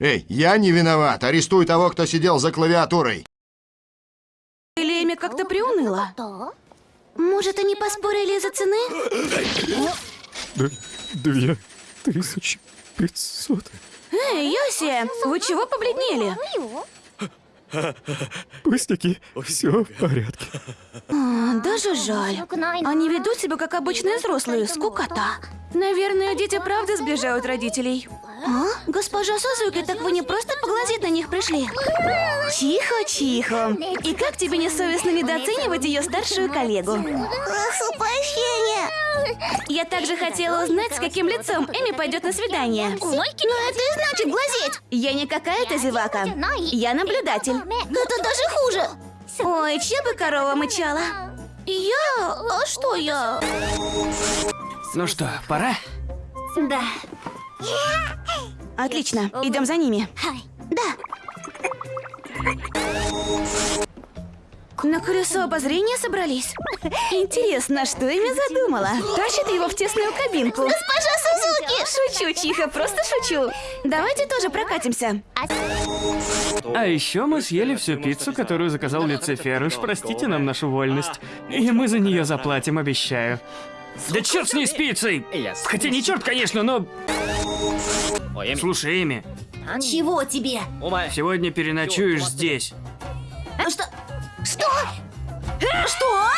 Эй, я не виноват. Арестуй того, кто сидел за клавиатурой. Или Эми как-то приуныла? Может, они поспорили из-за цены? Две тысячи пятьсот. Эй, Йоси, вы чего побледнели? Пустяки, все в порядке. А, даже жаль. Они ведут себя как обычные взрослые, скукота. Наверное, дети правда сближают родителей. А? Госпожа Сузуки, так вы не просто поглазеть на них пришли? Тихо, тихо. И как тебе не совестно недооценивать ее старшую коллегу? Прошу прощения. Я также хотела узнать, с каким лицом Эми пойдет на свидание. Но это и значит глазеть. Я не какая-то зевака. Я наблюдатель. Это даже хуже. Ой, чья бы корова мычала? Я? А что я? Ну что, пора? Да. Отлично, идем за ними. Да. На колесо обозрения собрались. Интересно, что ими задумала? Тащит его в тесную кабинку. Госпожа Сузуки. Шучу, Чиха, просто шучу. Давайте тоже прокатимся. А еще мы съели всю пиццу, которую заказал Люцифер. Уж простите нам нашу вольность. И мы за нее заплатим, обещаю. Да черт с ней с пиццей! Хотя не черт, конечно, но... Слушай, Эми, Чего тебе? сегодня переночуешь здесь. Что? Что? Что?